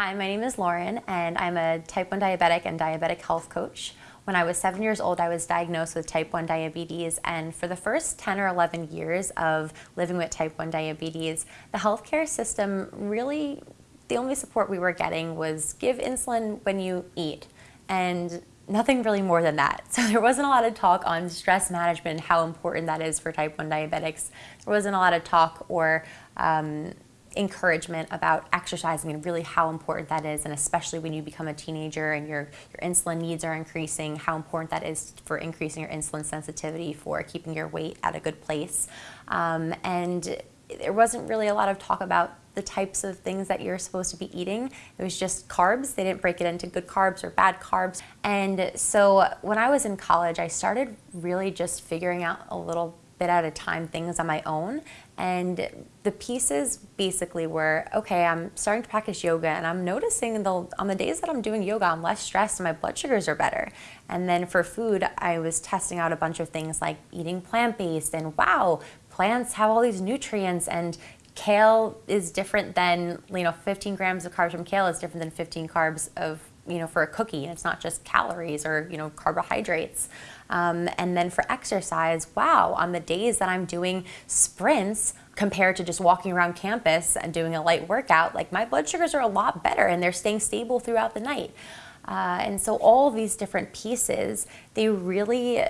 Hi, my name is Lauren and I'm a type 1 diabetic and diabetic health coach. When I was seven years old, I was diagnosed with type 1 diabetes and for the first 10 or 11 years of living with type 1 diabetes, the healthcare system really, the only support we were getting was give insulin when you eat and nothing really more than that. So there wasn't a lot of talk on stress management, how important that is for type 1 diabetics. There wasn't a lot of talk or um, encouragement about exercising and really how important that is and especially when you become a teenager and your, your insulin needs are increasing, how important that is for increasing your insulin sensitivity, for keeping your weight at a good place. Um, and there wasn't really a lot of talk about the types of things that you're supposed to be eating. It was just carbs. They didn't break it into good carbs or bad carbs. And so when I was in college, I started really just figuring out a little bit at a time things on my own. And the pieces basically were, okay, I'm starting to practice yoga and I'm noticing the, on the days that I'm doing yoga, I'm less stressed and my blood sugars are better. And then for food, I was testing out a bunch of things like eating plant-based and wow, plants have all these nutrients and kale is different than, you know, 15 grams of carbs from kale is different than 15 carbs of you know, for a cookie, and it's not just calories or, you know, carbohydrates. Um, and then for exercise, wow, on the days that I'm doing sprints, compared to just walking around campus and doing a light workout, like my blood sugars are a lot better and they're staying stable throughout the night. Uh, and so all these different pieces, they really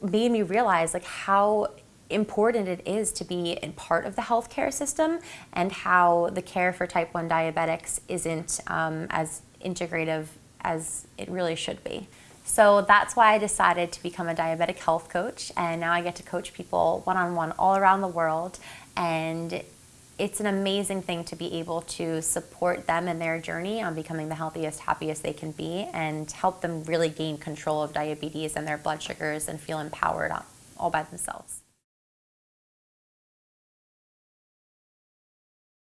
made me realize like how important it is to be in part of the healthcare system and how the care for type 1 diabetics isn't um, as integrative as it really should be. So that's why I decided to become a diabetic health coach and now I get to coach people one-on-one -on -one all around the world and it's an amazing thing to be able to support them in their journey on becoming the healthiest, happiest they can be and help them really gain control of diabetes and their blood sugars and feel empowered all by themselves.